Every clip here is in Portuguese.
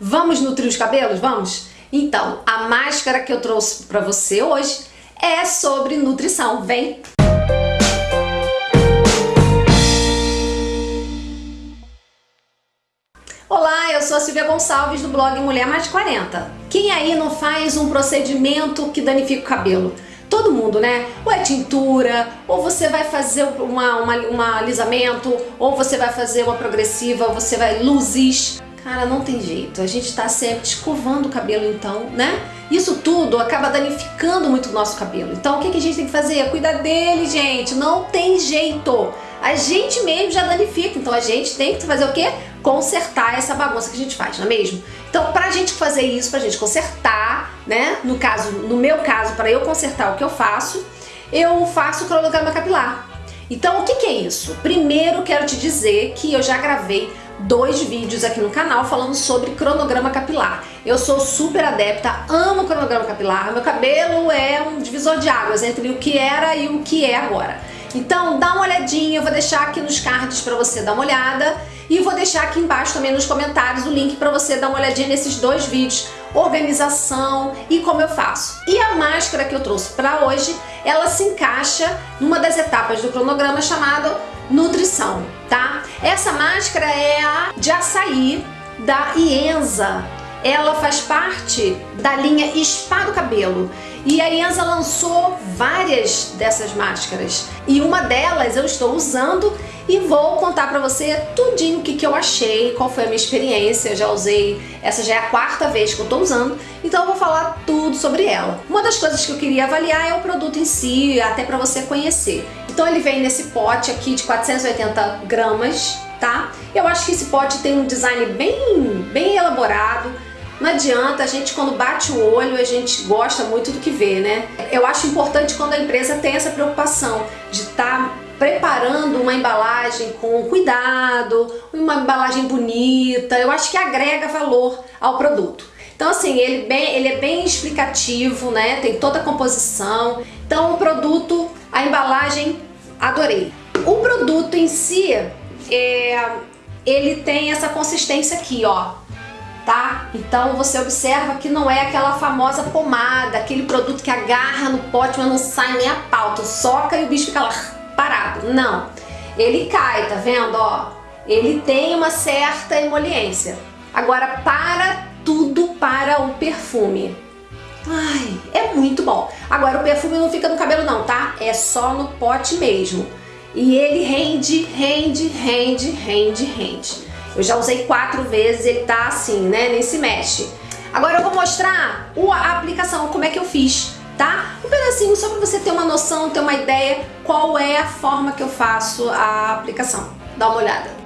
Vamos nutrir os cabelos? Vamos? Então, a máscara que eu trouxe para você hoje é sobre nutrição. Vem! Olá, eu sou a Silvia Gonçalves do blog Mulher Mais 40. Quem aí não faz um procedimento que danifica o cabelo? Todo mundo, né? Ou é tintura, ou você vai fazer uma, uma, uma alisamento, ou você vai fazer uma progressiva, ou você vai luzes. Cara, não tem jeito. A gente tá sempre escovando o cabelo então, né? Isso tudo acaba danificando muito o nosso cabelo. Então o que, a gente tem que fazer? Cuidar dele, gente. Não tem jeito. A gente mesmo já danifica. Então a gente tem que fazer o quê? Consertar essa bagunça que a gente faz, não é mesmo? Então pra gente fazer isso, pra gente consertar, né? No caso, no meu caso, para eu consertar o que eu faço, eu faço cronograma capilar. Então o que, que é isso? Primeiro quero te dizer que eu já gravei dois vídeos aqui no canal falando sobre cronograma capilar. Eu sou super adepta, amo cronograma capilar, meu cabelo é um divisor de águas entre o que era e o que é agora. Então dá uma olhadinha, eu vou deixar aqui nos cards para você dar uma olhada e vou deixar aqui embaixo também nos comentários o link para você dar uma olhadinha nesses dois vídeos, organização e como eu faço. E a máscara que eu trouxe para hoje, ela se encaixa numa das etapas do cronograma chamado nutrição, tá? Essa máscara é a de açaí da Ienza. Ela faz parte da linha Spa do Cabelo. E a Ienza lançou várias dessas máscaras. E uma delas eu estou usando e vou contar pra você tudinho o que, que eu achei, qual foi a minha experiência, eu já usei, essa já é a quarta vez que eu tô usando, então eu vou falar tudo sobre ela. Uma das coisas que eu queria avaliar é o produto em si, até pra você conhecer. Então ele vem nesse pote aqui de 480 gramas, tá? Eu acho que esse pote tem um design bem, bem elaborado, não adianta, a gente quando bate o olho, a gente gosta muito do que vê, né? Eu acho importante quando a empresa tem essa preocupação de estar tá preparando uma embalagem com cuidado, uma embalagem bonita, eu acho que agrega valor ao produto. Então assim, ele, bem, ele é bem explicativo, né? Tem toda a composição. Então o produto, a embalagem, adorei. O produto em si, é, ele tem essa consistência aqui, ó. Tá? Então você observa que não é aquela famosa pomada, aquele produto que agarra no pote, mas não sai nem a pauta, soca e o bicho fica lá parado. Não. Ele cai, tá vendo? Ó, ele tem uma certa emoliência. Agora, para tudo para o perfume. Ai, é muito bom. Agora, o perfume não fica no cabelo não, tá? É só no pote mesmo. E ele rende, rende, rende, rende, rende. Eu já usei quatro vezes, ele tá assim, né? Nem se mexe. Agora eu vou mostrar a aplicação, como é que eu fiz tá? Um pedacinho só para você ter uma noção, ter uma ideia qual é a forma que eu faço a aplicação. Dá uma olhada.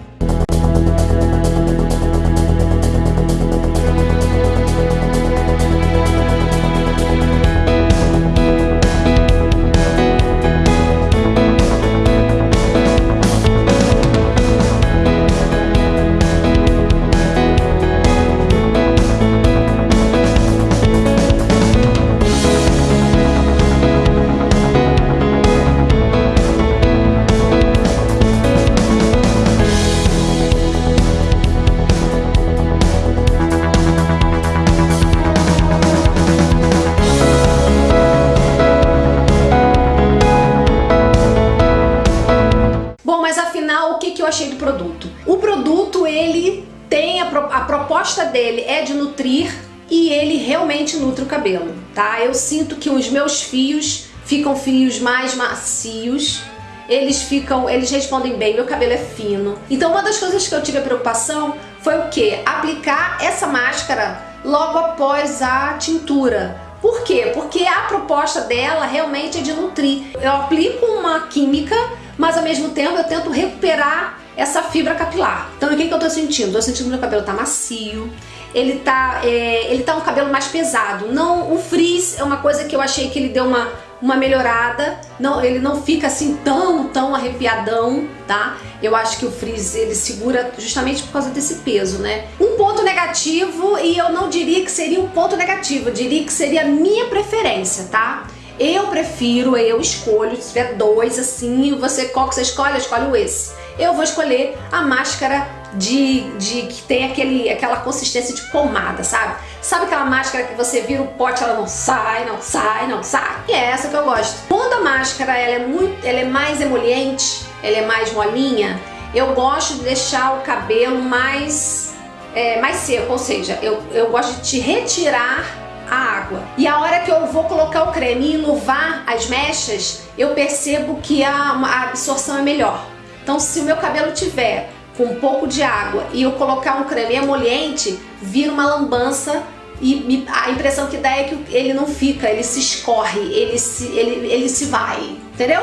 Achei do produto? O produto, ele tem a, a proposta dele é de nutrir e ele realmente nutre o cabelo, tá? Eu sinto que os meus fios ficam fios mais macios, eles ficam, eles respondem bem, meu cabelo é fino. Então uma das coisas que eu tive a preocupação foi o que? Aplicar essa máscara logo após a tintura. Por quê? Porque a proposta dela realmente é de nutrir. Eu aplico uma química, mas ao mesmo tempo eu tento recuperar essa fibra capilar. Então o que, que eu tô sentindo? Tô sentindo que meu cabelo tá macio, ele tá, é, ele tá um cabelo mais pesado. Não, o frizz é uma coisa que eu achei que ele deu uma, uma melhorada. Não, ele não fica assim tão, tão arrepiadão, tá? Eu acho que o frizz ele segura justamente por causa desse peso, né? Um ponto negativo, e eu não diria que seria um ponto negativo, eu diria que seria a minha preferência, tá? Eu prefiro, eu escolho, se tiver dois assim, você qual que você escolhe? Eu escolho esse. Eu vou escolher a máscara de, de que tem aquele, aquela consistência de pomada, sabe? Sabe aquela máscara que você vira o pote ela não sai, não sai, não sai? E é essa que eu gosto. Quando a máscara ela é, muito, ela é mais emoliente, ela é mais molinha, eu gosto de deixar o cabelo mais, é, mais seco, ou seja, eu, eu gosto de te retirar a água. E a hora que eu vou colocar o creme e luvar as mechas, eu percebo que a, a absorção é melhor. Então se o meu cabelo tiver com um pouco de água e eu colocar um creme emoliente, vira uma lambança e a impressão que dá é que ele não fica, ele se escorre, ele se, ele, ele se vai, entendeu?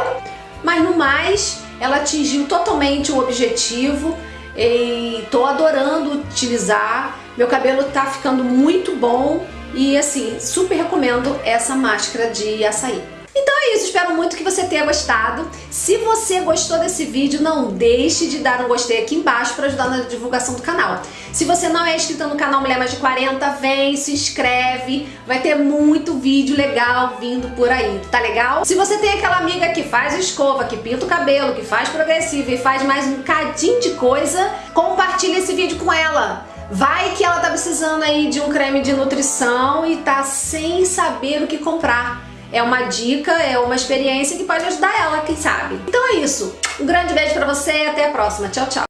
Mas no mais, ela atingiu totalmente o objetivo e tô adorando utilizar. Meu cabelo tá ficando muito bom e assim, super recomendo essa máscara de açaí. Espero muito que você tenha gostado. Se você gostou desse vídeo, não deixe de dar um gostei aqui embaixo para ajudar na divulgação do canal. Se você não é inscrito no canal Mulher Mais de 40, vem, se inscreve, vai ter muito vídeo legal vindo por aí, tá legal? Se você tem aquela amiga que faz escova, que pinta o cabelo, que faz progressivo e faz mais um cadinho de coisa, compartilha esse vídeo com ela. Vai que ela tá precisando aí de um creme de nutrição e tá sem saber o que comprar é uma dica, é uma experiência que pode ajudar ela, quem sabe. Então é isso. Um grande beijo pra você e até a próxima. Tchau, tchau.